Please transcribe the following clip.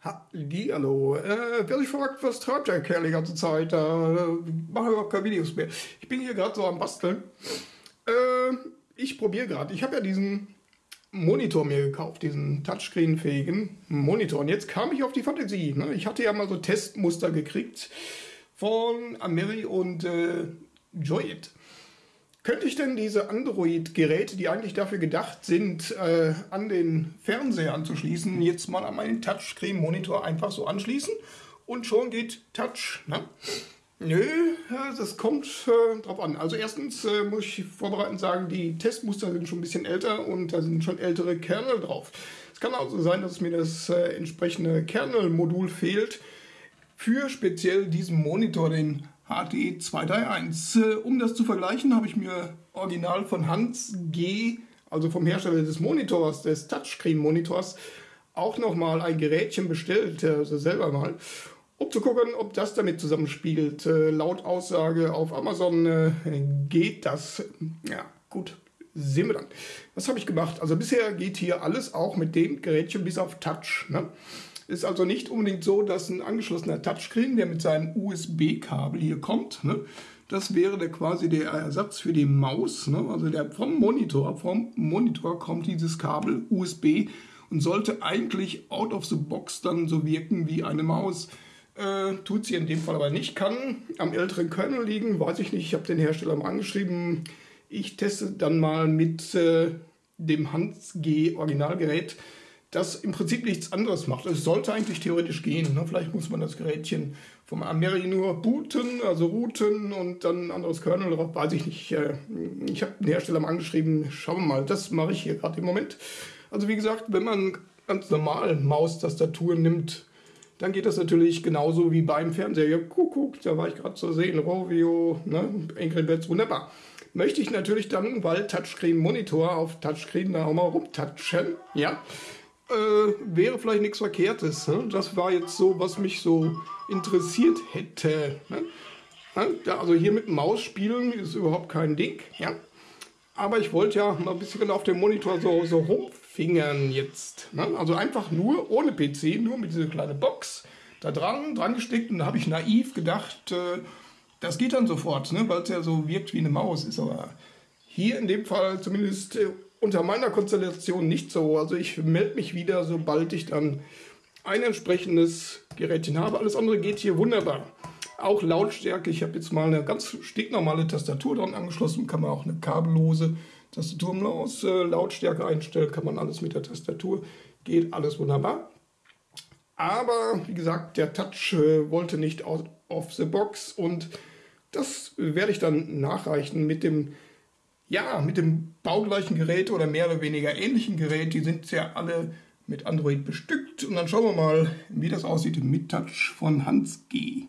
Hallo, äh, wer sich fragt, was treibt der Kerl die ganze Zeit, äh, mache ich auch keine Videos mehr. Ich bin hier gerade so am Basteln. Äh, ich probiere gerade, ich habe ja diesen Monitor mir gekauft, diesen Touchscreen-fähigen Monitor. Und jetzt kam ich auf die Fantasie. Ne? Ich hatte ja mal so Testmuster gekriegt von Ameri und äh, Joyit. Könnte ich denn diese Android-Geräte, die eigentlich dafür gedacht sind, äh, an den Fernseher anzuschließen, jetzt mal an meinen Touchscreen-Monitor einfach so anschließen und schon geht Touch? Ne? Nö, das kommt äh, drauf an. Also erstens äh, muss ich vorbereitend sagen, die Testmuster sind schon ein bisschen älter und da sind schon ältere Kernel drauf. Es kann auch so sein, dass mir das äh, entsprechende Kernel-Modul fehlt für speziell diesen Monitor, den HD 231. Äh, um das zu vergleichen, habe ich mir original von Hans G., also vom Hersteller des Monitors, des Touchscreen-Monitors, auch nochmal ein Gerätchen bestellt, also selber mal, um zu gucken, ob das damit zusammenspielt. Äh, laut Aussage auf Amazon äh, geht das. Ja, gut, sehen wir dann. Was habe ich gemacht? Also bisher geht hier alles auch mit dem Gerätchen bis auf Touch. Ne? Ist also nicht unbedingt so, dass ein angeschlossener Touchscreen, der mit seinem USB-Kabel hier kommt, ne, das wäre der quasi der Ersatz für die Maus. Ne? Also der vom Monitor, vom Monitor kommt dieses Kabel USB und sollte eigentlich out of the box dann so wirken wie eine Maus. Äh, tut sie in dem Fall aber nicht. Kann am älteren Kernel liegen, weiß ich nicht. Ich habe den Hersteller mal angeschrieben. Ich teste dann mal mit äh, dem Hans G Originalgerät das im Prinzip nichts anderes macht. Es sollte eigentlich theoretisch gehen. Ne? Vielleicht muss man das Gerätchen vom Ameri nur booten, also routen und dann ein anderes Kernel drauf, weiß ich nicht. Äh, ich habe den Hersteller mal angeschrieben, schauen wir mal, das mache ich hier gerade im Moment. Also wie gesagt, wenn man ganz normal Maustastatur nimmt, dann geht das natürlich genauso wie beim Fernseher. Ja, guck, da war ich gerade zu sehen, Rovio, ne? Angry wunderbar. Möchte ich natürlich dann, weil Touchscreen-Monitor auf Touchscreen da auch mal rumtatschen, ja, äh, wäre vielleicht nichts Verkehrtes. Ne? Das war jetzt so, was mich so interessiert hätte. Ne? Also hier mit Maus spielen ist überhaupt kein Ding. Ja? Aber ich wollte ja mal ein bisschen auf dem Monitor so, so rumfingern jetzt. Ne? Also einfach nur ohne PC, nur mit dieser kleinen Box da dran, dran gesteckt. Und da habe ich naiv gedacht, äh, das geht dann sofort, ne? weil es ja so wirkt wie eine Maus ist. Aber hier in dem Fall zumindest äh, unter meiner Konstellation nicht so. Also ich melde mich wieder, sobald ich dann ein entsprechendes Gerätchen habe. Alles andere geht hier wunderbar. Auch Lautstärke. Ich habe jetzt mal eine ganz stinknormale Tastatur dran angeschlossen. Kann man auch eine kabellose Tastatur aus äh, Lautstärke einstellen. Kann man alles mit der Tastatur. Geht alles wunderbar. Aber wie gesagt, der Touch äh, wollte nicht out of the box und das werde ich dann nachreichen mit dem ja, mit dem baugleichen Gerät oder mehr oder weniger ähnlichen Gerät, die sind ja alle mit Android bestückt. Und dann schauen wir mal, wie das aussieht mit Touch von Hans G.